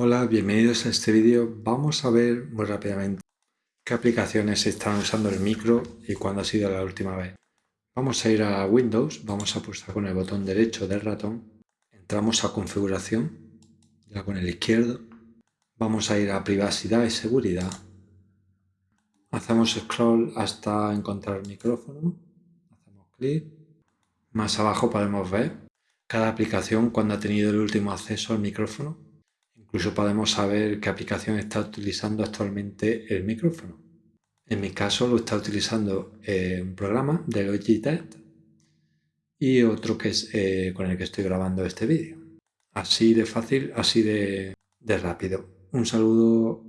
Hola, bienvenidos a este vídeo. Vamos a ver muy rápidamente qué aplicaciones están usando el micro y cuándo ha sido la última vez. Vamos a ir a Windows, vamos a pulsar con el botón derecho del ratón, entramos a configuración, ya con el izquierdo, vamos a ir a privacidad y seguridad, hacemos scroll hasta encontrar el micrófono, hacemos clic, más abajo podemos ver cada aplicación cuando ha tenido el último acceso al micrófono Incluso podemos saber qué aplicación está utilizando actualmente el micrófono. En mi caso lo está utilizando eh, un programa de Logitech y otro que es eh, con el que estoy grabando este vídeo. Así de fácil, así de rápido. Un saludo